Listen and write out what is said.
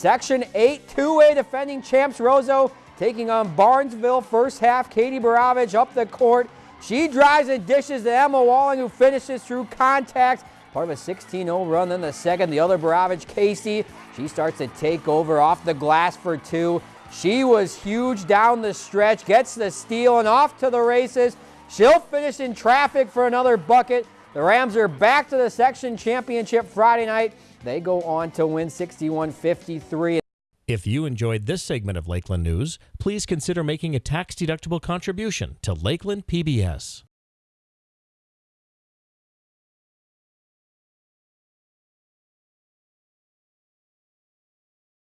Section 8 two-way defending champs Roseau taking on Barnesville. First half, Katie Baravich up the court. She drives and dishes to Emma Walling, who finishes through contact. Part of a 16-0 run. Then the second, the other Baravich, Casey. She starts to take over off the glass for two. She was huge down the stretch, gets the steal, and off to the races. She'll finish in traffic for another bucket. The Rams are back to the section championship Friday night. They go on to win 61 53. If you enjoyed this segment of Lakeland News, please consider making a tax-deductible contribution to Lakeland PBS.